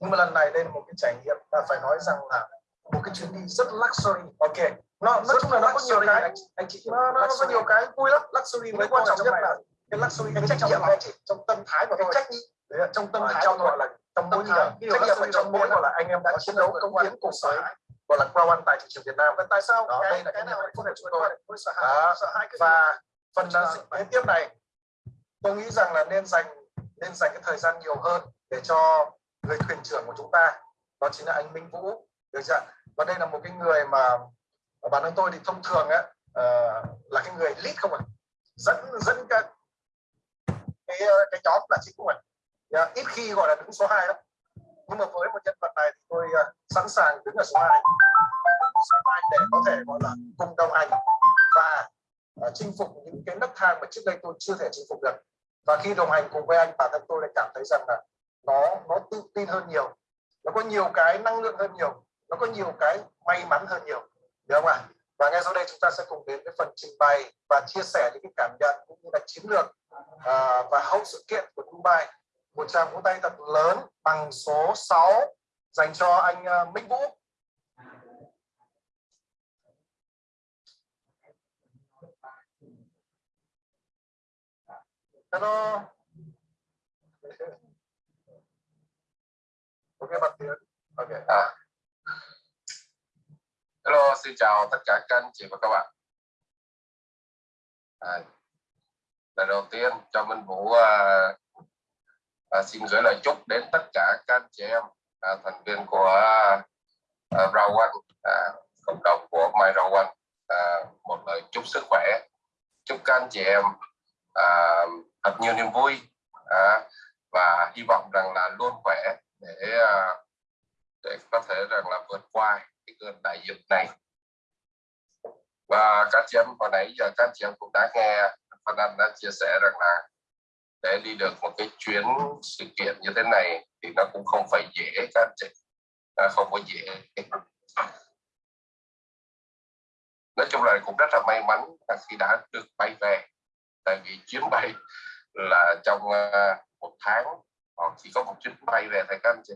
nhưng mà lần này đây là một cái trải nghiệm và phải nói rằng là một cái chuyến đi rất luxury. Ok. Nó nói chung là nó có nhiều cái. anh, anh chị nó, nó, nó có nhiều cái vui lắm. Luxury với quan trọng nhất là cái luxury cái trách nhiệm anh chị. trong tâm thái và cái trách nhiệm. Đấy trong tâm thái trong gọi là trong tâm thái trách nhiệm trong mỗi gọi là anh em đã chiến đấu công hiến cùng với gọi là Crown One tại thị trường Việt Nam. Và tại sao? Đó, đây là cái nào có thể chúng tôi và phần kế tiếp này tôi nghĩ rằng là nên dành nên dành cái thời gian nhiều hơn để cho người thuyền trưởng của chúng ta đó chính là anh Minh Vũ. Được chưa và đây là một cái người mà bản thân tôi thì thông thường á uh, là cái người lead không ạ? À? dẫn dẫn cái cái cái nhóm là chính của mình yeah, ít khi gọi là đứng số 2 lắm. Nhưng mà với một nhân vật này thì tôi uh, sẵn sàng đứng ở số 2 số 2 để có thể gọi là cùng đồng hành và uh, chinh phục những cái nấc thang mà trước đây tôi chưa thể chinh phục được. Và khi đồng hành cùng với anh bản thân tôi lại cảm thấy rằng là nó nó tự tin hơn nhiều. Nó có nhiều cái năng lượng hơn nhiều. Nó có nhiều cái may mắn hơn nhiều. Được không ạ? Và ngay sau đây chúng ta sẽ cùng đến với phần trình bày và chia sẻ những cái cảm nhận cũng như là chiến lược uh, và hậu sự kiện của Dubai. Một tràng vỗ tay thật lớn bằng số 6 dành cho anh uh, Minh Vũ. Hello. Ok bắt tiếng Ok à. Hello xin chào tất cả các anh chị và các bạn. À, lần đầu tiên cho Minh Vũ à, à, xin gửi lời chúc đến tất cả các anh chị em à, thành viên của à, rau quanh à, cộng đồng của My rau quanh à, một lời chúc sức khỏe chúc các anh chị em à, thật nhiều niềm vui à, và hy vọng rằng là luôn khỏe để à, để có thể rằng là vượt qua cái cơn đại dịch này. Và các chị em hồi nãy giờ các chị em cũng đã nghe Phan Anh đã chia sẻ rằng là để đi được một cái chuyến sự kiện như thế này thì nó cũng không phải dễ các chị, nó không có dễ. Nói chung là cũng rất là may mắn khi đã được bay về, tại vì chuyến bay là trong à, một tháng họ chỉ có một chuyến bay về thôi các anh chị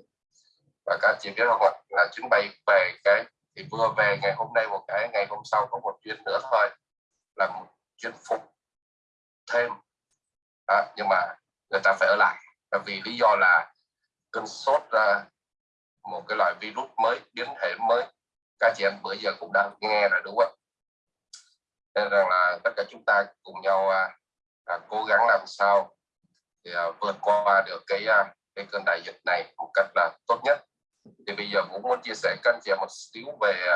và các anh chị biết không ạ là chuyến bay về cái thì vừa về ngày hôm nay một cái ngày hôm sau có một chuyến nữa thôi là một chuyến phục thêm. À, nhưng mà người ta phải ở lại. Là vì lý do là cơn sốt ra một cái loại virus mới biến thể mới. Các chị em bữa giờ cũng đã nghe rồi đúng không? Nên rằng là tất cả chúng ta cùng nhau à, à, cố gắng làm sao thì à, vượt qua được cái à, cái cơn đại dịch này một cách là tốt nhất. Thì bây giờ cũng muốn chia sẻ các anh chị một xíu về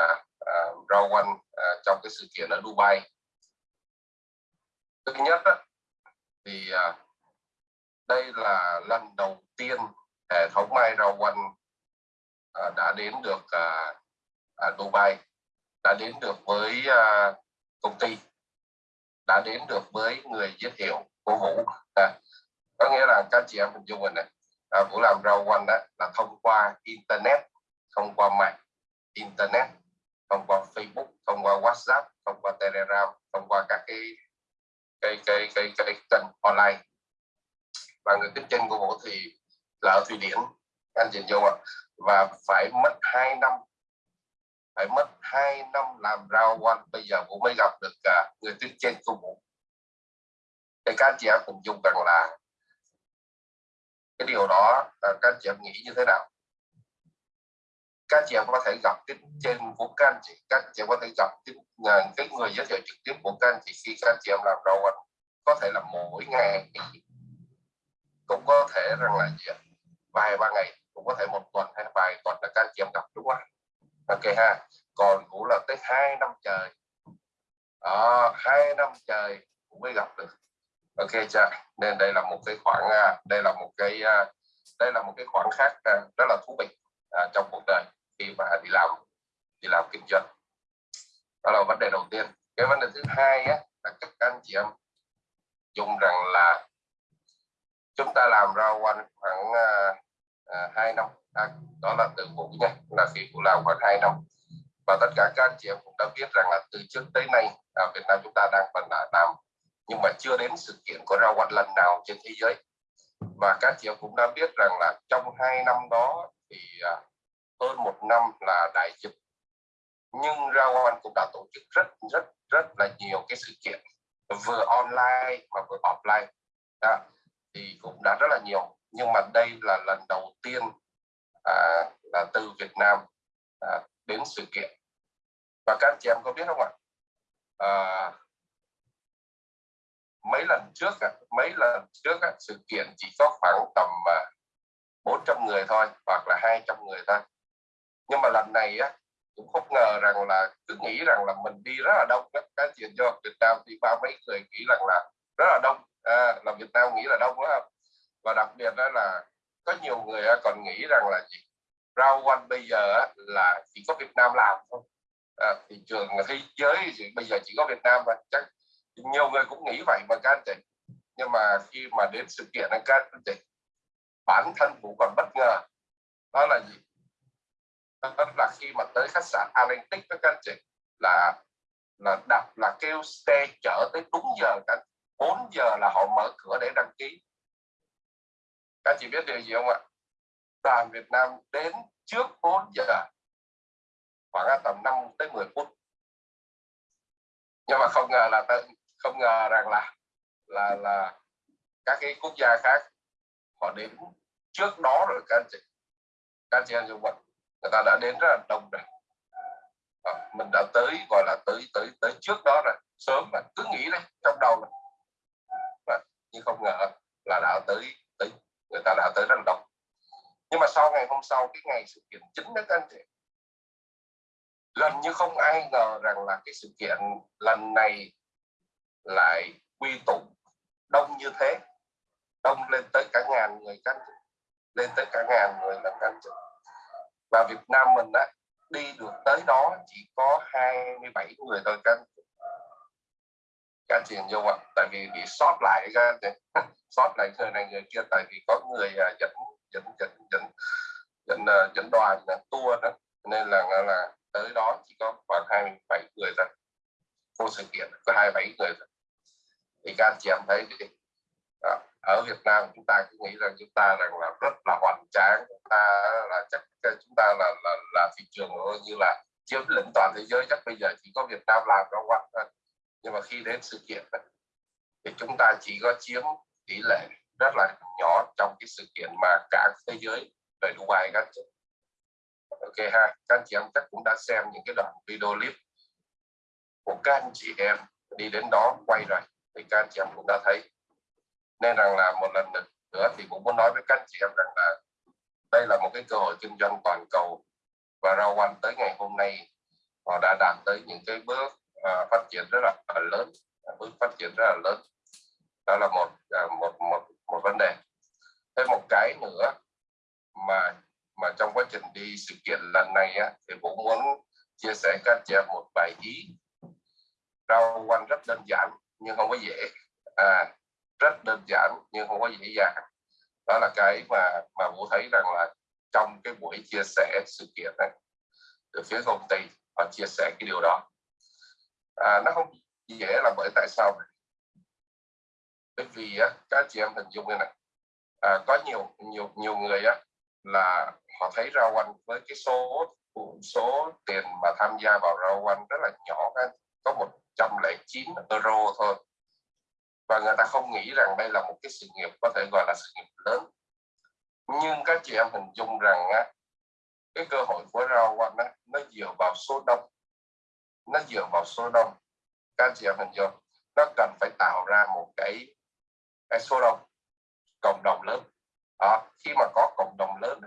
uh, rau quanh uh, trong cái sự kiện ở Dubai. Thứ nhất đó, thì uh, đây là lần đầu tiên hệ thống mai rau quanh uh, đã đến được uh, uh, Dubai đã đến được với uh, công ty đã đến được với người giới thiệu của Vũ. À, có nghĩa là các chị em hình dung mình này à, Vũ làm rau quanh đó là thông qua internet thông qua mạng internet thông qua Facebook thông qua WhatsApp thông qua Telegram thông qua các cái cái cái cái cái, cái kênh online. Và người kinh doanh của Vũ thì là ở Thụy Điển anh chị vô ạ. Và phải mất 2 năm phải mất 2 năm làm rau quanh bây giờ Vũ mới gặp được uh, người tuyến trên của Vũ để các chị em hình dung rằng là cái điều đó ờ, các chị em nghĩ như thế nào? Các chị em có thể gặp cái trên của các anh chị các chị em có thể gặp cái, ờ, cái người giới thiệu trực tiếp của các anh chị khi các chị em làm đầu anh có thể là mỗi ngày cũng có thể rằng là gì vài ba ngày cũng có thể một tuần hay vài tuần là các anh chị em gặp đúng không ok ha còn cũng là tới hai năm trời. À, hai năm trời cũng mới gặp được ok chưa nên đây là một cái khoảng à, đây là một cái à, đây là một cái khoảng khác à, rất là thú vị trong cuộc đời khi mà đi làm đi làm kinh doanh. Đó là vấn đề đầu tiên. Cái vấn đề thứ hai á, là các anh chị em dùng rằng là chúng ta làm ra quanh khoảng hai năm. À, đó là từ vụ nha là khi vụ làm khoảng hai năm. Và tất cả các anh chị em cũng đã biết rằng là từ trước tới nay ở Việt Nam chúng ta đang phần là làm nhưng mà chưa đến sự kiện của rau quanh lần nào trên thế giới. Và các chị em cũng đã biết rằng là trong hai năm đó thì à, hơn một năm là đại dịch. Nhưng Rawan cũng đã tổ chức rất rất rất là nhiều cái sự kiện vừa online mà vừa offline. Đó. thì cũng đã rất là nhiều. Nhưng mà đây là lần đầu tiên à, là từ Việt Nam à, đến sự kiện. Và các chị em có biết không ạ? À, mấy lần trước mấy lần trước sự kiện chỉ có khoảng tầm à, 400 người thôi hoặc là 200 người thôi. Nhưng mà lần này á cũng không ngờ rằng là cứ nghĩ rằng là mình đi rất là đông các cái chuyện cho Việt Nam thì ba mấy người nghĩ rằng là rất là đông à, là Việt Nam nghĩ là đông đó và đặc biệt đó là có nhiều người còn nghĩ rằng là gì? Rau one bây giờ là chỉ có Việt Nam làm thôi. À, thị trường thế giới thì bây giờ chỉ có Việt Nam và chắc nhiều người cũng nghĩ vậy mà các anh chị nhưng mà khi mà đến sự kiện này các anh chị bản thân cũng còn bất ngờ. Đó là gì? Đó là khi mà tới khách sạn Atlantic các anh chị là là đặt, là kêu xe chở tới đúng giờ cả 4 giờ là họ mở cửa để đăng ký. Các chị biết điều gì không ạ? Đoàn Việt Nam đến trước 4 giờ, khoảng tầm 5 tới 10 phút. Nhưng mà không ngờ là không ngờ rằng là là là các cái quốc gia khác họ đến trước đó rồi các anh chị các anh chị anh vật người ta đã đến rất là đông rồi à, mình đã tới gọi là tới tới tới trước đó rồi sớm mà cứ nghĩ đấy trong đầu này. À, nhưng không ngờ là đã tới tới người ta đã tới rất là đông nhưng mà sau ngày hôm sau cái ngày sự kiện chính đó các anh chị gần như không ai ngờ rằng là cái sự kiện lần này lại quy tụ đông như thế. Đông lên tới cả ngàn người các anh lên tới cả ngàn người là các anh và Việt Nam mình á đi được tới đó chỉ có 27 người thôi các các chị hình ạ tại vì bị sót lại các anh sót lại người này người kia tại vì có người à, dẫn dẫn dẫn dẫn dẫn, à, dẫn đoàn à, tour đó. Nên là là tới đó chỉ có khoảng 27 người thôi. Vô sự kiện có 27 người thôi các anh chị em thấy đi. Đó. ở Việt Nam chúng ta cứ nghĩ rằng chúng ta rằng là rất là hoành tráng chúng ta là chắc chúng ta là là, là thị trường như là chiếm lĩnh toàn thế giới chắc bây giờ chỉ có Việt Nam làm nó quanh thôi. Nhưng mà khi đến sự kiện thì chúng ta chỉ có chiếm tỷ lệ rất là nhỏ trong cái sự kiện mà cả thế giới về Dubai các chị. Ok ha các anh chị em chắc cũng đã xem những cái đoạn video clip của các anh chị em đi đến đó quay rồi thì các anh chị em cũng đã thấy. Nên rằng là một lần nữa thì cũng muốn nói với các anh chị em rằng là đây là một cái cơ hội kinh doanh toàn cầu và rau quanh tới ngày hôm nay họ đã đạt tới những cái bước uh, phát triển rất là, lớn bước phát triển rất là lớn. Đó là một uh, một một một vấn đề. Thêm một cái nữa mà mà trong quá trình đi sự kiện lần này á, thì cũng muốn chia sẻ các chị em một vài ý. Rau quanh rất đơn giản nhưng không có dễ. À, rất đơn giản nhưng không có dễ dàng. Đó là cái mà mà vũ thấy rằng là trong cái buổi chia sẻ sự kiện này từ phía công ty họ chia sẻ cái điều đó. À, nó không dễ là bởi tại sao bởi vì á, các chị em hình dung như này. À, có nhiều nhiều nhiều người á, là họ thấy rau quanh với cái số số tiền mà tham gia vào rau quanh rất là nhỏ anh có 109 euro thôi. Và người ta không nghĩ rằng đây là một cái sự nghiệp có thể gọi là sự nghiệp lớn. Nhưng các chị em hình dung rằng á, cái cơ hội của rau quanh á, nó dựa vào số đông. Nó dựa vào số đông. Các chị em hình dung nó cần phải tạo ra một cái, cái số đông cộng đồng lớn. Đó. khi mà có cộng đồng lớn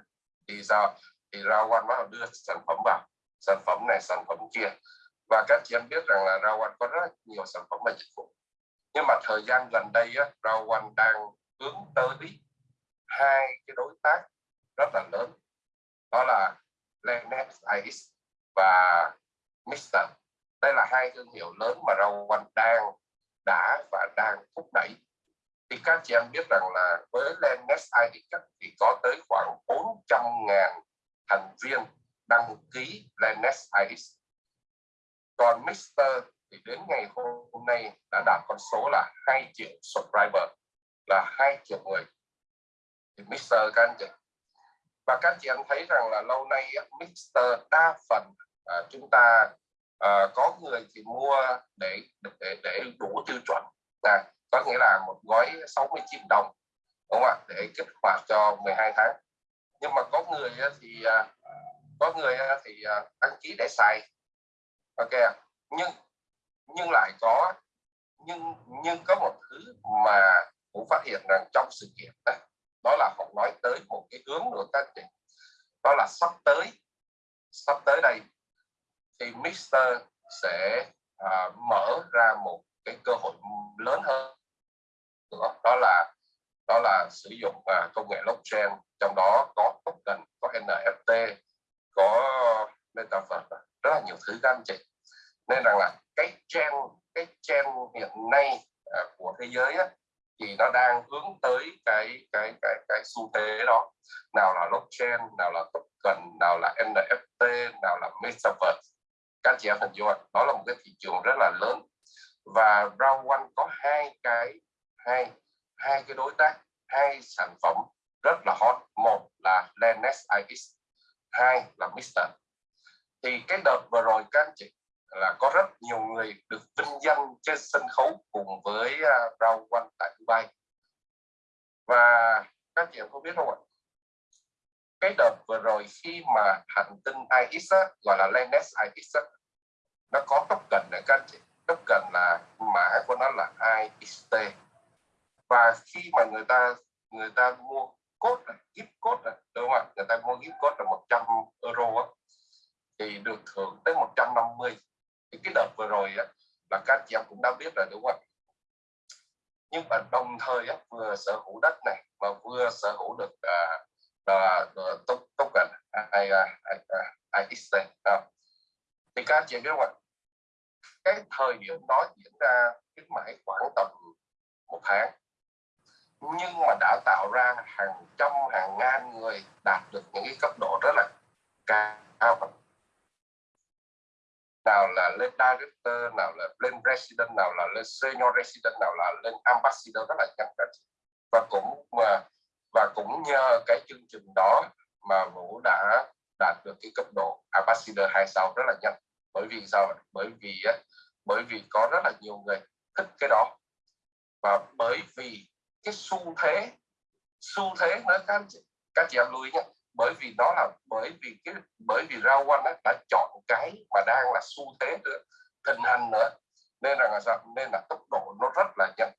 thì sao? Thì rau quanh nó đưa sản phẩm vào. Sản phẩm này sản phẩm kia và các chị em biết rằng là rau quanh có rất nhiều sản phẩm và dịch vụ. Nhưng mà thời gian gần đây á, rau quanh đang hướng tới hai cái đối tác rất là lớn. Đó là Lennex Ice và Mister. Đây là hai thương hiệu lớn mà rau quanh đang đã và đang thúc đẩy. Thì các chị em biết rằng là với Lennex Ice thì có tới khoảng 400.000 thành viên đăng ký Lennex Ice còn Mister thì đến ngày hôm nay đã đạt con số là 2 triệu subscriber là 2 triệu người. Thì Mister các anh chị. Và các chị em thấy rằng là lâu nay Mixer đa phần à, chúng ta à, có người thì mua để để để đủ tiêu chuẩn. À, có nghĩa là một gói 69 đồng đúng không ạ? Để kích hoạt cho 12 tháng. Nhưng mà có người thì à, có người thì à, đăng ký để xài ok nhưng nhưng lại có nhưng nhưng có một thứ mà cũng phát hiện rằng trong sự kiện đó, đó là họ nói tới một cái hướng của các chị đó là sắp tới sắp tới đây thì Mister sẽ à, mở ra một cái cơ hội lớn hơn. Đó, đó là đó là sử dụng à, công nghệ blockchain trong đó có token có NFT có metaverse rất là nhiều thứ các anh chị nên rằng là cái trend cái trend hiện nay à, của thế giới á, thì nó đang hướng tới cái cái cái cái xu thế đó. Nào là blockchain nào là token nào là NFT nào là metaverse. Các chị em hình dung đó là một cái thị trường rất là lớn. Và round one có hai cái hai hai cái đối tác hai sản phẩm rất là hot. Một là Lenex IX hai là Mister. Thì cái đợt vừa rồi các anh chị là có rất nhiều người được vinh danh trên sân khấu cùng với à, uh, quanh one tại Dubai. Và các chị em có biết không ạ? Cái đợt vừa rồi khi mà hành tinh IX á, gọi là Lennox IX á, nó có token này các anh chị. Cần là mã của nó là IXT và khi mà người ta người ta mua cốt gift code đúng không ạ? Người ta mua gift code là 100 euro á, thì được thưởng tới 150 thì cái đợt vừa rồi á, là các chị em cũng đã biết rồi đúng không nhưng mà đồng thời á, vừa sở hữu đất này mà vừa sở hữu được uh, uh, uh, token IXT uh, thì các chị em biết không cái thời điểm đó diễn ra cái mãi khoảng tầm một tháng. Nhưng mà đã tạo ra hàng trăm hàng ngàn người đạt được những cái cấp độ rất là cao nào là lên director, nào là lên resident nào là lên senior resident, nào là lên ambassador, rất là nhanh và cũng mà, và cũng nhờ cái chương trình đó mà vũ đã đạt được cái cấp độ ambassador hai sao rất là nhanh. Bởi vì sao? Bởi vì bởi vì có rất là nhiều người thích cái đó. Và bởi vì cái xu thế xu thế nữa các các chị em lưu ý nhé bởi vì đó là bởi vì cái bởi vì rau quanh đã chọn cái mà đang là xu thế nữa thịnh hành nữa. Nên là sao? Nên là tốc độ nó rất là nhanh.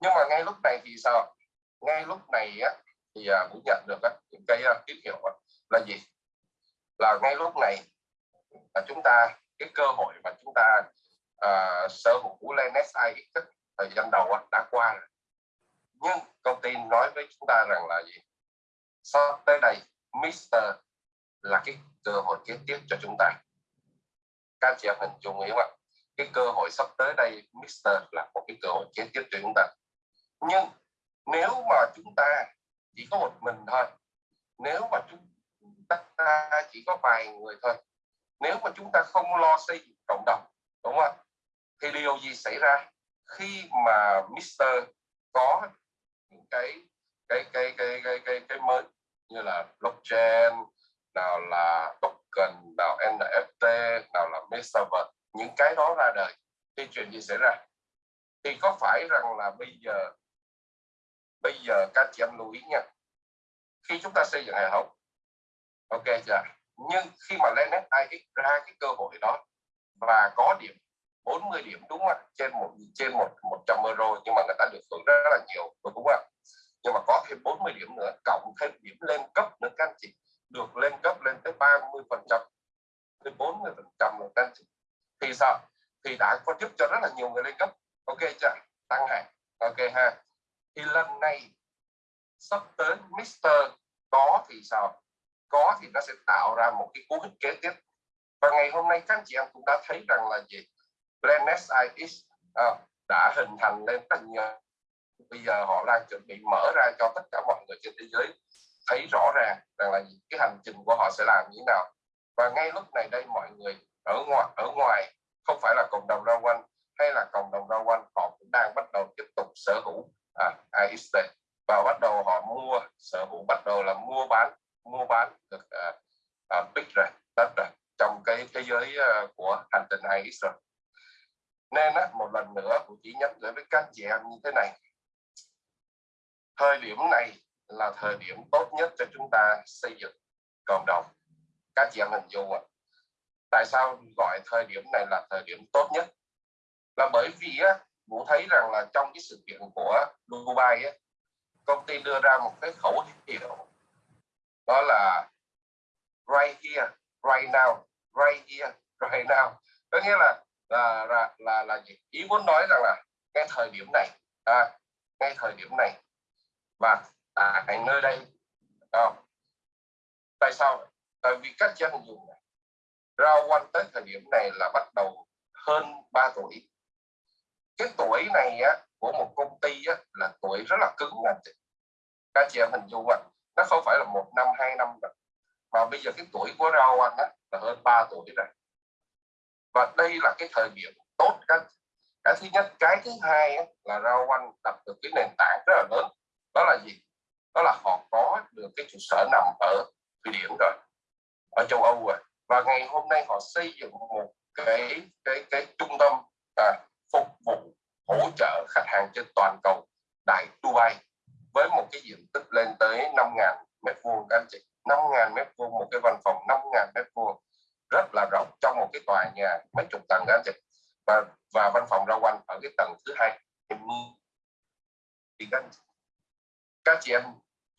Nhưng mà ngay lúc này thì sao? Ngay lúc này á, thì à, cũng nhận được á, những cái à, tín hiệu á, là gì? Là ngay lúc này là chúng ta cái cơ hội mà chúng ta uh, sở hữu lên SI thời gian đầu á, đã qua rồi. Nhưng công ty nói với chúng ta rằng là gì? Sau tới đây Mister là cái cơ hội kế tiếp cho chúng ta. Các chị em hình dung hiểu không cái cơ hội sắp tới đây, Mister là một cái cơ hội kế tiếp cho chúng ta. Nhưng nếu mà chúng ta chỉ có một mình thôi, nếu mà chúng ta chỉ có vài người thôi, nếu mà chúng ta không lo xây dựng cộng đồng, đúng không thì điều gì xảy ra khi mà Mister có những cái cái cái cái cái cái blockchain nào là token nào NFT nào là metaverse những cái đó ra đời. Thì chuyện gì xảy ra? Thì có phải rằng là bây giờ bây giờ các chị em lưu ý nha. Khi chúng ta xây dựng hệ thống ok chưa? Nhưng khi mà lên ai ra cái cơ hội đó và có điểm 40 điểm đúng không ạ? Trên một trên một 100 euro nhưng mà người ta được hưởng rất, rất là nhiều đúng không ạ? Nhưng mà có thêm 40 điểm nữa cộng thêm điểm lên cấp nữa các anh chị. Được lên cấp lên tới 30 phần trăm tới 40 phần trăm rồi các anh chị. Thì sao? Thì đã có giúp cho rất là nhiều người lên cấp. Ok chưa? Tăng hàng ok ha. Thì lần này sắp tới Mister có thì sao? Có thì nó sẽ tạo ra một cái cú hích kế tiếp. Và ngày hôm nay các anh chị em cũng đã thấy rằng là gì? Brand SIX à, đã hình thành lên thành bây giờ họ đang chuẩn bị mở ra cho tất cả mọi người trên thế giới thấy rõ ràng rằng là cái hành trình của họ sẽ làm như thế nào. Và ngay lúc này đây mọi người ở ngoài ở ngoài không phải là cộng đồng rau quanh hay là cộng đồng rau quanh họ cũng đang bắt đầu tiếp tục sở hữu à, AXT và bắt đầu họ mua sở hữu bắt đầu là mua bán mua bán được à, à, big rồi đất rồi trong cái thế giới à, của hành tinh AXT rồi nên á, một lần nữa cũng chỉ nhắc gửi với các chị em như thế này thời điểm này là thời điểm tốt nhất cho chúng ta xây dựng cộng đồng. Các chị em hình dung ạ. Tại sao gọi thời điểm này là thời điểm tốt nhất? Là bởi vì á Vũ thấy rằng là trong cái sự kiện của Dubai á, công ty đưa ra một cái khẩu hiệu đó là right here right now right here right now. Có nghĩa là là là là, là gì? ý muốn nói rằng là cái thời điểm này à, ngay thời điểm này và tại nơi đây không? tại sao? Tại vì các dân dùng này rao quanh tới thời điểm này là bắt đầu hơn 3 tuổi. Cái tuổi này á, của một công ty á, là tuổi rất là cứng anh chị. Các chị em hình dung ạ nó không phải là một năm hai năm rồi mà bây giờ cái tuổi của rau anh á, là hơn 3 tuổi rồi. Và đây là cái thời điểm tốt các cái thứ nhất cái thứ hai á, là rau anh đặt được cái nền tảng rất là lớn đó là gì? Đó là họ có được cái trụ sở nằm ở thụy điển rồi ở châu âu rồi. Và ngày hôm nay họ xây dựng một cái cái cái trung tâm à, phục vụ hỗ trợ khách hàng trên toàn cầu tại Dubai với một cái diện tích lên tới 5.000 mét vuông. Các anh chị 5.000 mét vuông một cái văn phòng 5.000 mét vuông rất là rộng trong một cái tòa nhà mấy chục tầng các anh chị. Và và văn phòng ra quanh ở cái tầng thứ hai. Thì các, các chị em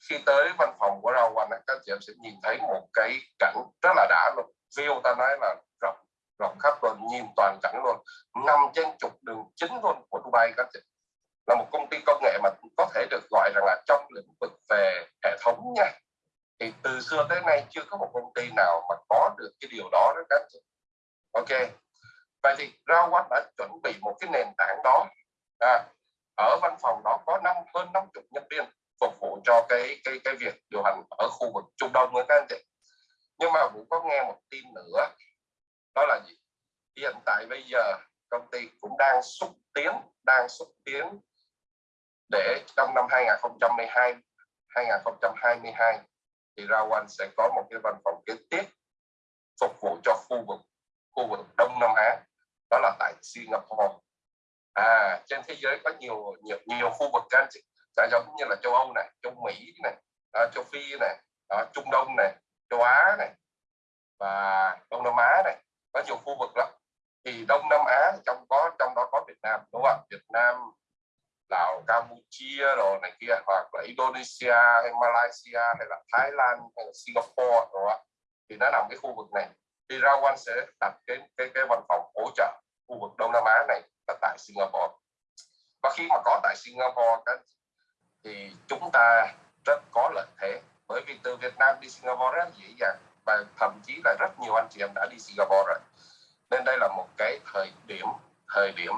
khi tới văn phòng của rau quanh các chị em sẽ nhìn thấy một cái cảnh rất là đã luôn. View ta nói là rộng rộng khắp luôn nhìn toàn cảnh luôn. Năm trên trục đường chính luôn của Dubai các chị. Là một công ty công nghệ mà có thể được gọi rằng là trong lĩnh vực về hệ thống nha. Thì từ xưa tới nay chưa có một công ty nào mà có được cái điều đó đó các chị. Ok. Vậy thì Rawat đã chuẩn bị một cái nền tảng đó. À, ở văn phòng đó có năm hơn 50 nhân viên phục vụ cho cái cái cái việc điều hành ở khu vực Trung Đông nữa các anh chị. Nhưng mà cũng có nghe một tin nữa, đó là gì? Hiện tại bây giờ công ty cũng đang xúc tiến, đang xúc tiến để trong năm 2012 2022 thì Rawan sẽ có một cái văn phòng kế tiếp phục vụ cho khu vực khu vực Đông Nam Á, đó là tại Singapore. À trên thế giới có nhiều nhiều nhiều khu vực can chẳng giống như là châu Âu này châu Mỹ này à, châu Phi này à, Trung Đông này châu Á này và Đông Nam Á này có nhiều khu vực lắm. Thì Đông Nam Á trong có trong đó có Việt Nam đúng không? Việt Nam Lào Campuchia rồi này kia hoặc là Indonesia hay Malaysia hay là Thái Lan hay là Singapore rồi thì nó nằm cái khu vực này. Thì Rawan sẽ đặt cái cái cái văn phòng hỗ trợ khu vực Đông Nam Á này là tại Singapore. Và khi mà có tại Singapore các thì chúng ta rất có lợi thế. Bởi vì từ Việt Nam đi Singapore rất dễ dàng và thậm chí là rất nhiều anh chị em đã đi Singapore rồi. Nên đây là một cái thời điểm thời điểm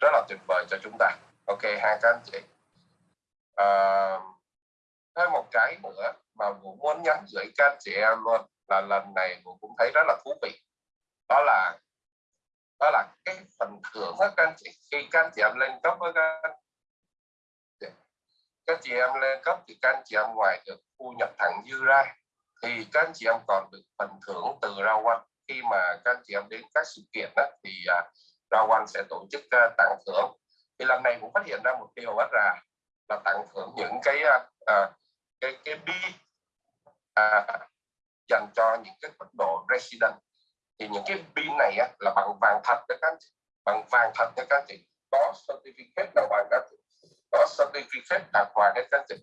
rất là tuyệt vời cho chúng ta. Ok hai các anh chị. À, thêm một cái nữa mà vũ muốn nhắn gửi các anh chị em luôn là lần này vũ cũng thấy rất là thú vị. Đó là đó là cái phần thưởng các anh chị. Khi các anh chị em lên cấp với các anh các chị em lên cấp thì các anh chị em ngoài được thu nhập thẳng dư ra thì các anh chị em còn được phần thưởng từ rau quanh khi mà các anh chị em đến các sự kiện đó, thì uh, rau quanh sẽ tổ chức uh, tặng thưởng. Thì lần này cũng phát hiện ra một điều rất là là tặng thưởng những cái uh, cái cái bi uh, dành cho những cái cấp độ resident. Thì những cái pin này á, là bằng vàng thật các anh chị bằng vàng thật các anh chị. Có certificate là bằng các chị có phép tặng hoàng các anh chị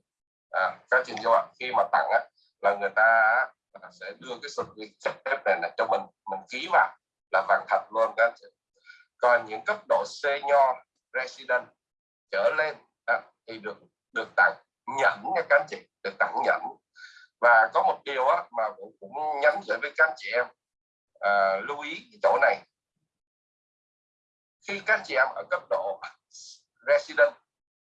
à, các chị ạ. Khi mà tặng á, là người ta sẽ đưa cái certificate này, này cho mình. Mình ký vào là vàng thật luôn các anh chị. Còn những cấp độ senior resident trở lên à, thì được được tặng nhẫn nha các anh chị được tặng nhẫn. Và có một điều á, mà cũng, cũng nhắn gửi với các anh chị em à, lưu ý cái chỗ này. Khi các anh chị em ở cấp độ resident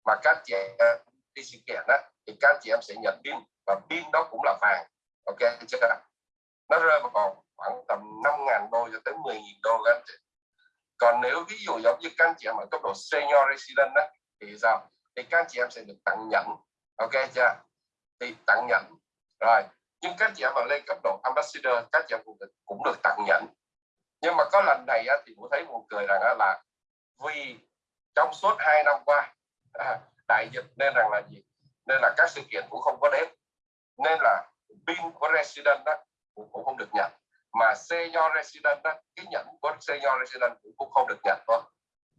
mà các chị em đi sự kiện đó, thì các chị em sẽ nhận pin và pin đó cũng là vàng. Ok chưa? Nó rơi vào còn khoảng tầm 5.000 đô cho tới 10.000 đô các anh chị. Còn nếu ví dụ giống như các anh chị em ở cấp độ senior resident đó, thì sao? Thì các anh chị em sẽ được tặng nhẫn. Ok chưa? Thì tặng nhẫn. Rồi nhưng các chị em mà lên cấp độ ambassador các chị em cũng được, cũng được tặng nhẫn. Nhưng mà có lần này á, thì cũng thấy buồn cười rằng á, là vì trong suốt hai năm qua à, đại dịch nên rằng là gì? Nên là các sự kiện cũng không có đến nên là pin của resident đó cũng, cũng không được nhận. Mà senior resident đó cái nhận của senior resident cũng, cũng không được nhận thôi.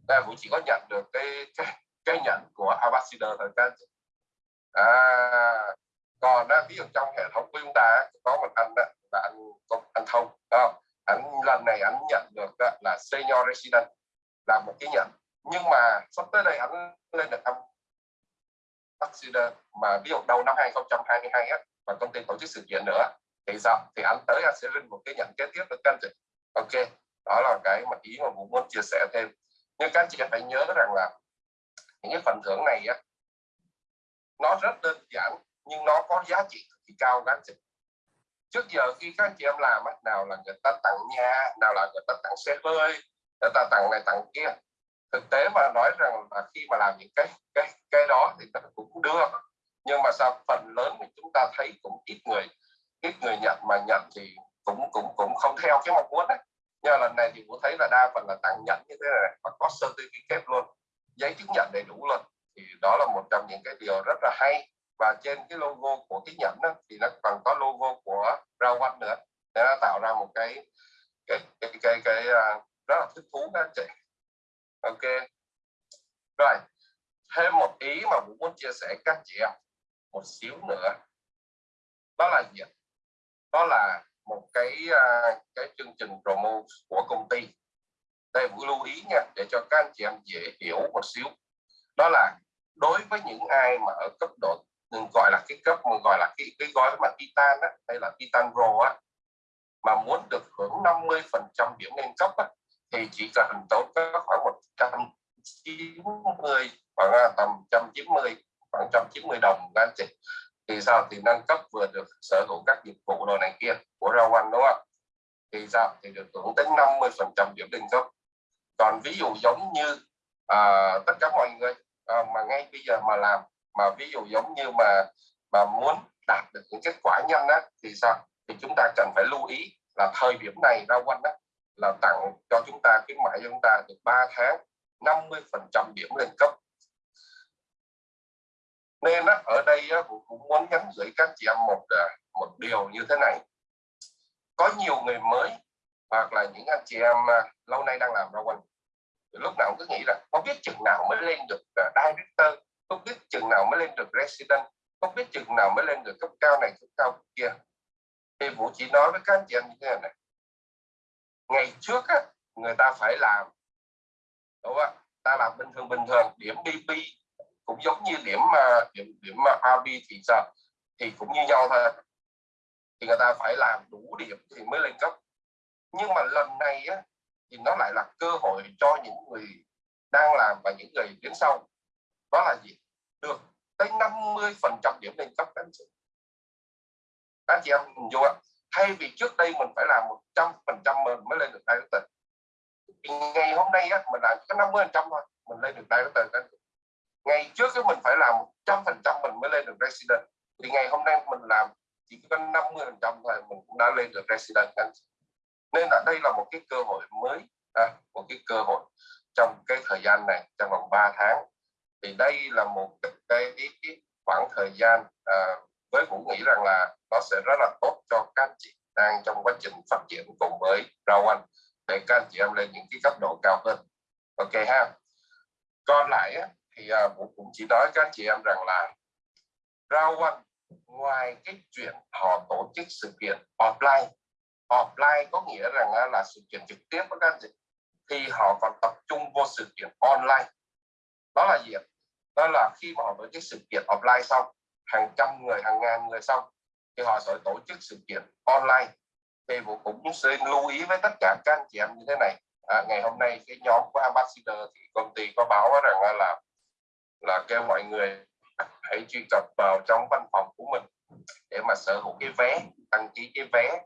Ta cũng chỉ có nhận được cái cái cái nhận của ambassador thôi các à, còn đó, ví dụ trong hệ thống của chúng ta có một anh đó, là anh anh thông không? Anh lần này anh nhận được đó, là senior resident là một cái nhận nhưng mà sắp tới đây anh lên được ambassador mà ví dụ đầu năm 2022 á và công ty tổ chức sự kiện nữa, thì sao? Thì anh tới anh sẽ lên một cái nhận kế tiếp được anh chị. Ok, đó là cái mà ý mà cũng muốn chia sẻ thêm. Nhưng các anh chị phải nhớ rằng là những cái phần thưởng này á, nó rất đơn giản, nhưng nó có giá trị cực kỳ cao các anh chị. Trước giờ khi các anh chị em làm á, nào là người ta tặng nhà, nào là người ta tặng xe hơi, người ta tặng này tặng kia thực tế mà nói rằng là khi mà làm những cái cái cái đó thì ta cũng được. Nhưng mà sao phần lớn thì chúng ta thấy cũng ít người ít người nhận mà nhận thì cũng cũng cũng không theo cái mong muốn đấy. Nhưng lần này thì cũng thấy là đa phần là tặng nhận như thế này và có certificate luôn giấy chứng nhận đầy đủ luôn. Thì đó là một trong những cái điều rất là hay. Và trên cái logo của cái nhẫn đó, thì nó còn có logo của rau quanh nữa. Để nó tạo ra một cái cái cái cái, cái, cái uh, rất là thích thú các chị ok. Rồi thêm một ý mà cũng muốn chia sẻ các chị em một xíu nữa. Đó là gì đó là một cái à, cái chương trình promo của công ty. Đây cũng lưu ý nha để cho các anh chị em dễ hiểu một xíu. Đó là đối với những ai mà ở cấp độ gọi là cái cấp mà gọi là cái cái gói mà titan á, hay là titan pro á mà muốn được hưởng 50 phần trăm điểm nâng cấp á, thì chỉ cần tốn khoảng 190 khoảng tầm 190 khoảng 190 đồng các anh chị thì sao? Thì nâng cấp vừa được sở hữu các dịch vụ đồ này kia của rau anh đúng không? Thì sao? Thì được hưởng đến 50 phần trăm điểm định cấp còn ví dụ giống như à, tất cả mọi người à, mà ngay bây giờ mà làm mà ví dụ giống như mà mà muốn đạt được những kết quả nhanh á thì sao? Thì chúng ta cần phải lưu ý là thời điểm này rau quanh đó là tặng cho chúng ta khuyến mại cho chúng ta được 3 tháng 50 phần trăm điểm lên cấp. Nên á, ở đây á, cũng, muốn nhắn gửi các chị em một à, một điều như thế này. Có nhiều người mới hoặc là những anh chị em à, lâu nay đang làm ra quanh lúc nào cũng cứ nghĩ là không biết chừng nào mới lên được à, director không biết chừng nào mới lên được resident không biết chừng nào mới lên được cấp cao này cấp cao kia. Thì vũ chỉ nói với các anh chị em như thế này ngày trước á, người ta phải làm đúng không ta làm bình thường bình thường điểm BP cũng giống như điểm mà điểm điểm mà RB thì sao thì cũng như nhau thôi. Thì người ta phải làm đủ điểm thì mới lên cấp. Nhưng mà lần này á, thì nó lại là cơ hội cho những người đang làm và những người đến sau. Đó là gì? Được tới 50 phần trăm điểm lên cấp anh chị. Các chị em nhìn vô thay vì trước đây mình phải làm 100 phần trăm mình mới lên được director. Thì ngày hôm nay á, mình làm có 50 phần trăm thôi mình lên được đại tử ngày trước cái mình phải làm 100 phần trăm mình mới lên được resident. Thì ngày hôm nay mình làm chỉ có 50 phần trăm thôi mình cũng đã lên được resident. Nên là đây là một cái cơ hội mới à, một cái cơ hội trong cái thời gian này trong vòng 3 tháng. Thì đây là một cái, cái, cái khoảng thời gian à, với cũng nghĩ rằng là nó sẽ rất là tốt cho các chị đang trong quá trình phát triển cùng với rau anh để các anh chị em lên những cái cấp độ cao hơn. Ok ha. Còn lại á, thì à, vũ cũng chỉ nói các anh chị em rằng là rau anh ngoài cái chuyện họ tổ chức sự kiện offline offline có nghĩa rằng là sự kiện trực tiếp với các anh chị thì họ còn tập trung vô sự kiện online. Đó là gì đó là khi mà họ tổ chức sự kiện offline xong hàng trăm người hàng ngàn người xong thì họ sẽ tổ chức sự kiện online. Thì bộ cũng xin lưu ý với tất cả các anh chị em như thế này. À, ngày hôm nay cái nhóm của ambassador thì công ty có báo rằng là là kêu mọi người hãy truy cập vào trong văn phòng của mình để mà sở hữu cái vé đăng ký cái vé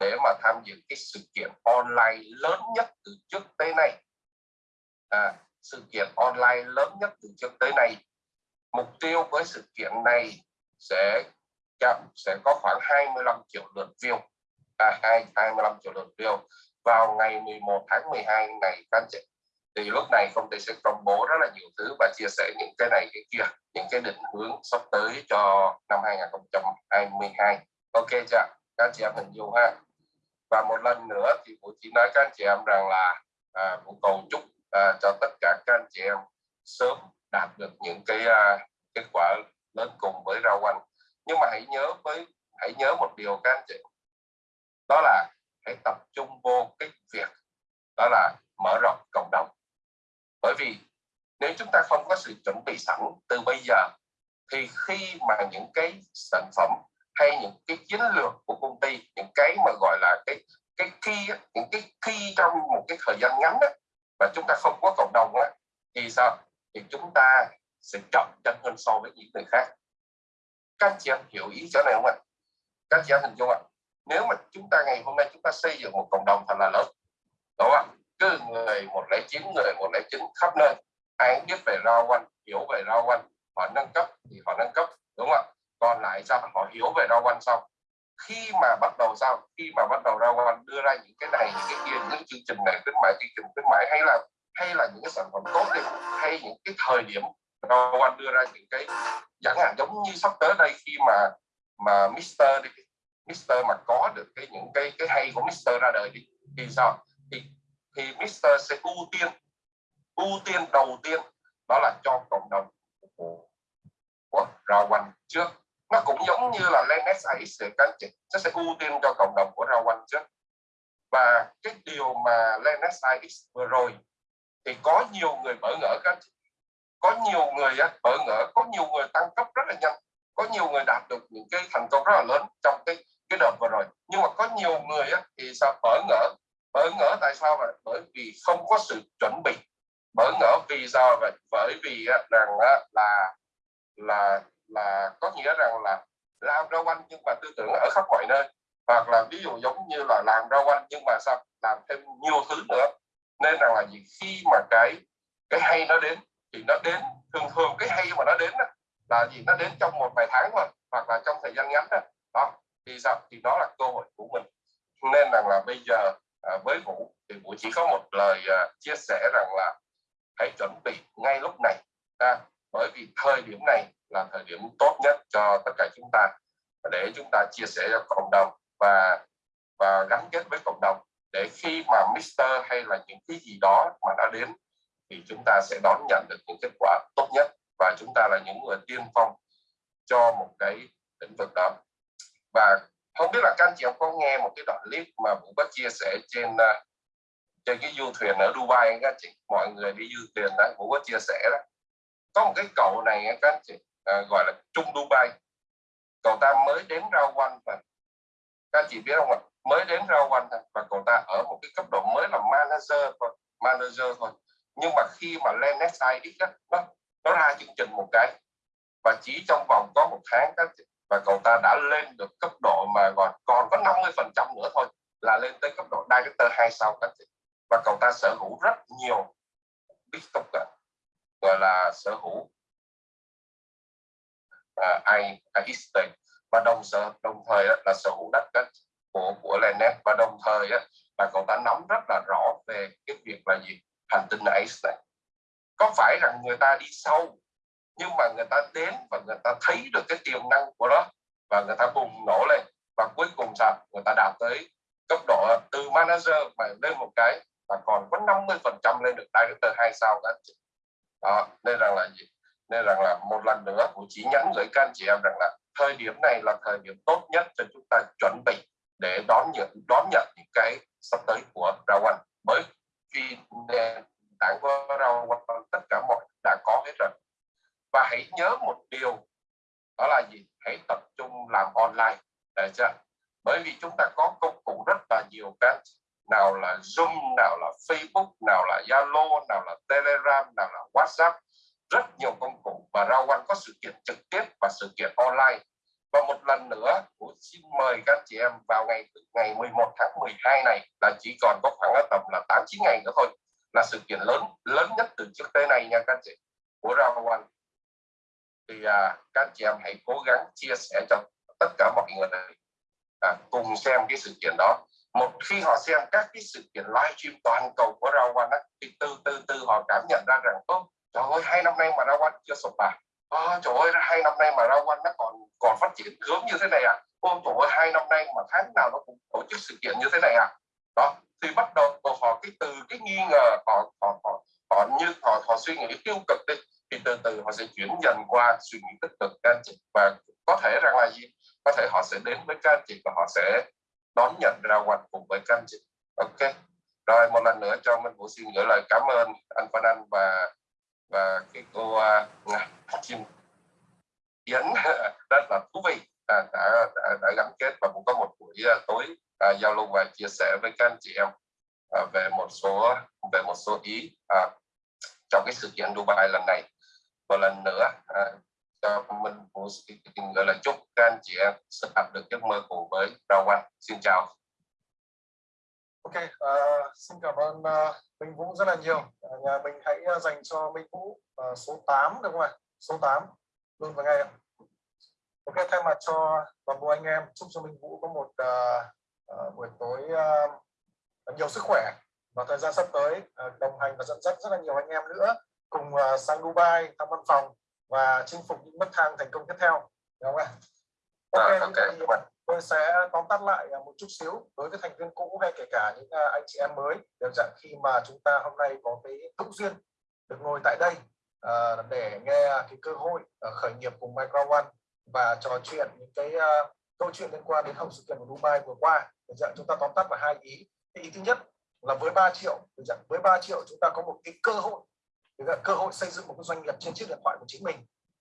để mà tham dự cái sự kiện online lớn nhất từ trước tới nay. À, sự kiện online lớn nhất từ trước tới nay. Mục tiêu với sự kiện này sẽ sẽ có khoảng 25 triệu lượt view. À, 25 triệu lượt view vào ngày 11 tháng 12 này các anh chị. Thì lúc này công ty sẽ công bố rất là nhiều thứ và chia sẻ những cái này cái kia những cái định hướng sắp tới cho năm 2022 ok chưa các anh chị em hình dung ha. Và một lần nữa thì vũ chỉ nói các anh chị em rằng là à, vũ cầu chúc à, cho tất cả các anh chị em sớm đạt được những cái à, kết quả lên cùng với rau quanh nhưng mà hãy nhớ với hãy nhớ một điều các anh chị. Đó là hãy tập trung vô cái việc đó là mở rộng cộng đồng. Bởi vì nếu chúng ta không có sự chuẩn bị sẵn từ bây giờ thì khi mà những cái sản phẩm hay những cái chiến lược của công ty những cái mà gọi là cái cái khi những cái khi trong một cái thời gian ngắn đó mà chúng ta không có cộng đồng đó, thì sao? Thì chúng ta sẽ chậm chân hơn so với những người khác. Các chị em hiểu ý chỗ này không ạ? Các chị em hình dung ạ. Nếu mà chúng ta ngày hôm nay chúng ta xây dựng một cộng đồng thật là lớn, đúng không cứ người một lẻ chín, người một lẻ chín khắp nơi, ai biết về rau quanh, hiểu về rau quanh, họ nâng cấp thì họ nâng cấp, đúng không ạ? Còn lại sao họ hiểu về rau quanh xong khi mà bắt đầu sao? Khi mà bắt đầu rau quanh đưa ra những cái này, những cái kia, những chương trình này, khuyến mại chương trình khuyến mại hay là hay là những cái sản phẩm tốt đi, hay những cái thời điểm rau Anh đưa ra những cái chẳng hạn giống như sắp tới đây khi mà mà Mister đi Mister mà có được cái những cái cái hay của Mister ra đời đi thì sao? Thì thì Mister sẽ ưu tiên ưu tiên đầu tiên đó là cho cộng đồng của, của Rao quanh trước. Nó cũng giống như là Len Sis thì các chị nó sẽ ưu tiên cho cộng đồng của Rao quanh trước. Và cái điều mà Len Sis vừa rồi thì có nhiều người bỡ ngỡ các chị có nhiều người bỡ ngỡ có nhiều người tăng cấp rất là nhanh. Có nhiều người đạt được những cái thành công rất là lớn trong cái cái đợt vừa rồi. Nhưng mà có nhiều người á, thì sao bỡ ngỡ? Bỡ ngỡ tại sao vậy? Bởi vì không có sự chuẩn bị. Bỡ ngỡ vì sao vậy? Bởi vì rằng là, là là là có nghĩa rằng là làm rau quanh nhưng mà tư tưởng ở khắp mọi nơi. Hoặc là ví dụ giống như là làm rau quanh nhưng mà sao làm thêm nhiều thứ nữa. Nên rằng là gì? Khi mà cái cái hay nó đến thì nó đến thường thường cái hay mà nó đến đó, là gì? Nó đến trong một vài tháng thôi hoặc là trong thời gian ngắn đó, đó. thì sao? Thì đó là cơ hội của mình. Nên rằng là bây giờ à, với vũ thì vũ chỉ có một lời à, chia sẻ rằng là hãy chuẩn bị ngay lúc này à, bởi vì thời điểm này là thời điểm tốt nhất cho tất cả chúng ta. Để chúng ta chia sẻ cho cộng đồng và và gắn kết với cộng đồng để khi mà Mister hay là những cái gì đó mà đã đến thì chúng ta sẽ đón nhận được những kết quả tốt nhất và chúng ta là những người tiên phong cho một cái lĩnh vực đó. Và không biết là các anh chị có nghe một cái đoạn clip mà cũng có chia sẻ trên ờ, trên cái du thuyền ở Dubai các chị? Mọi người đi du thuyền đó cũng có chia sẻ đó. Có một cái cậu này các anh chị ờ, gọi là Trung Dubai. Cậu ta mới đến rao quanh và các anh chị biết không ạ? Mới đến rao quanh và cậu ta ở một cái cấp độ mới là manager thôi manager thôi nhưng mà khi mà lên SIX đó, nó nó ra chương trình một cái và chỉ trong vòng có một tháng các và cậu ta đã lên được cấp độ mà còn còn có 50 phần trăm nữa thôi là lên tới cấp độ director hai sao các chị. Và cậu ta sở hữu rất nhiều Bitcoin gọi là sở hữu à, uh, I, I à, estate và đồng sở đồng thời là sở hữu đất đất của của Lenet và đồng thời là cậu ta nắm rất là rõ về cái việc là gì? Hành tinh này có phải rằng người ta đi sâu, nhưng mà người ta đến và người ta thấy được cái tiềm năng của nó và người ta bùng nổ lên và cuối cùng sao? Người ta đạt tới cấp độ từ manager mà lên một cái và còn có 50 phần trăm lên được director hai sao các chị đó, nên rằng là gì? Nên rằng là một lần nữa cũng chỉ nhắn gửi các anh chị em rằng là thời điểm này là thời điểm tốt nhất cho chúng ta chuẩn bị để đón nhận đón nhận những cái sắp tới của Rawan bởi vì đã qua rau Rawan tất cả mọi đã có hết rồi. Và hãy nhớ một điều, đó là gì? Hãy tập trung làm online để chưa bởi vì chúng ta có công cụ rất là nhiều cái nào là zoom, nào là facebook, nào là zalo, nào là telegram, nào là whatsapp, rất nhiều công cụ. Và rau quanh có sự kiện trực tiếp và sự kiện online và một lần nữa cũng xin mời các chị em vào ngày ngày 11 tháng 12 này là chỉ còn có khoảng tầm là 8 9 ngày nữa thôi là sự kiện lớn lớn nhất từ trước tới nay nha các chị. Của Rao One thì à, các chị em hãy cố gắng chia sẻ cho tất cả mọi người à, cùng xem cái sự kiện đó. Một khi họ xem các cái sự kiện livestream toàn cầu của Rao One á, thì từ từ từ họ cảm nhận ra rằng tốt trời ơi hai năm nay mà Rao One chưa sụp à à, trời ơi hai năm nay mà rau quanh nó còn còn phát triển hướng như thế này à? Ôi trời ơi hai năm nay mà tháng nào nó cũng tổ chức sự kiện như thế này à? Đó thì bắt đầu họ cái từ cái nghi ngờ họ họ họ, họ như họ họ suy nghĩ tiêu cực đi thì từ từ họ sẽ chuyển dần qua suy nghĩ tích cực các anh chị và có thể rằng là gì? Có thể họ sẽ đến với các anh chị và họ sẽ đón nhận ra quanh cùng với các anh chị ok. Rồi một lần nữa cho mình cũng xin gửi lời cảm ơn anh Phan Anh và cái cô uh, Chim Yến rất là thú vị à, đã, đã, đã gắn kết và cũng có một buổi uh, À, giao lưu và chia sẻ với các anh chị em à, về một số về một số ý à, trong cái sự kiện Dubai lần này một lần nữa à, cho mình cũng xin gửi lời chúc các anh chị em sẽ đạt được giấc mơ cùng với Rao One. Xin chào. Ok, uh, xin cảm ơn uh, Minh Vũ rất là nhiều. Uh, nhà mình hãy uh, dành cho Minh Vũ uh, số 8 được không ạ? Số 8 luôn vào ngay ạ. Ok, thay mặt cho toàn bộ anh em chúc cho Minh Vũ có một uh, uh, buổi tối uh, nhiều sức khỏe và thời gian sắp tới uh, đồng hành và dẫn dắt rất là nhiều anh em nữa cùng uh, sang Dubai thăm văn phòng và chinh phục những nấc thang thành công tiếp theo. Đúng không ạ? Ok, à, okay. Thì tôi sẽ tóm tắt lại một chút xíu đối với thành viên cũ hay kể cả những anh chị em mới. Đều dạng khi mà chúng ta hôm nay có cái hữu duyên được ngồi tại đây uh, để nghe cái cơ hội uh, khởi nghiệp cùng Micro One và trò chuyện những cái uh, câu chuyện liên quan đến hậu sự kiện của Dubai vừa qua để chúng ta tóm tắt vào hai ý. Cái ý thứ nhất là với 3 triệu với 3 triệu chúng ta có một cái cơ hội là cơ hội xây dựng một cái doanh nghiệp trên chiếc điện thoại của chính mình.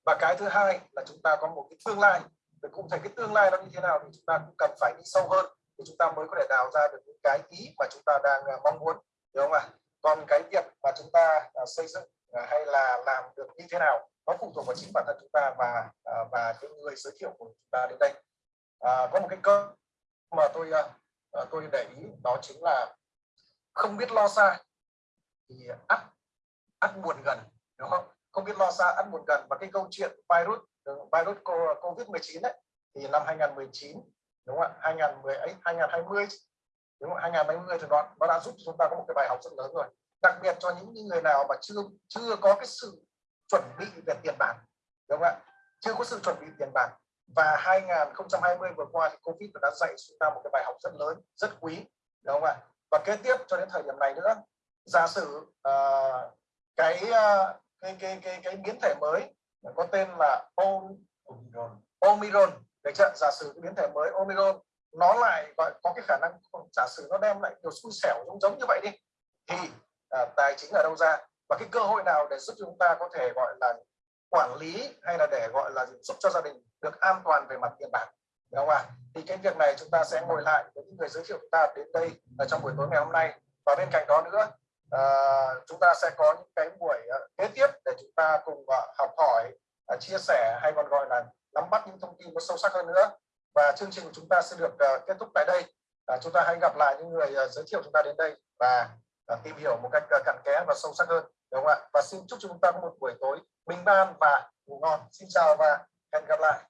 Và cái thứ hai là chúng ta có một cái tương lai. Để cụ thể cái tương lai nó như thế nào thì chúng ta cũng cần phải đi sâu hơn thì chúng ta mới có thể đào ra được những cái ý mà chúng ta đang à, mong muốn. Đúng không ạ? Còn cái việc mà chúng ta à, xây dựng à, hay là làm được như thế nào nó phụ thuộc vào chính bản thân chúng ta và và cái người giới thiệu của chúng ta đến đây. À, có một cái cơ mà tôi à, à, tôi để ý đó chính là không biết lo xa thì ắt ắt buồn gần, đúng không? Không biết lo xa, ắt buồn gần. Và cái câu chuyện virus ừ, virus covid 19 đấy thì năm 2019 đúng không ạ? 2010 ấy 2020 đúng không 2020 thì nó nó đã giúp chúng ta có một cái bài học rất lớn rồi. Đặc biệt cho những người nào mà chưa chưa có cái sự chuẩn bị về tiền bạc, đúng không ạ? Chưa có sự chuẩn bị tiền bạc và 2020 vừa qua thì Covid đã dạy chúng ta một cái bài học rất lớn rất quý đúng không ạ? Và kế tiếp cho đến thời điểm này nữa giả sử uh, cái uh, cái cái cái cái biến thể mới có tên là Omicron. Omicron để chưa? Giả sử cái biến thể mới Omicron nó lại gọi có cái khả năng giả sử nó đem lại nhiều xui xẻo giống giống như vậy đi thì à, tài chính ở đâu ra? Và cái cơ hội nào để giúp chúng ta có thể gọi là quản lý hay là để gọi là giúp cho gia đình được an toàn về mặt tiền bạc đúng không ạ? Thì cái việc này chúng ta sẽ ngồi lại với những người giới thiệu chúng ta đến đây ở trong buổi tối ngày hôm nay. Và bên cạnh đó nữa uh, chúng ta sẽ có những cái buổi ờ, kế tiếp để chúng ta cùng uh, học hỏi uh, chia sẻ hay còn gọi là nắm bắt những thông tin có sâu sắc hơn nữa. Và chương trình của chúng ta sẽ được uh, kết thúc tại đây. Uh, chúng ta hãy gặp lại những người uh, giới thiệu chúng ta đến đây và uh, tìm hiểu một cách uh, cặn kẽ và sâu sắc hơn. Đúng không ạ? Và xin chúc chúng ta có một buổi tối bình an và ngủ ngon. Xin chào và hẹn gặp lại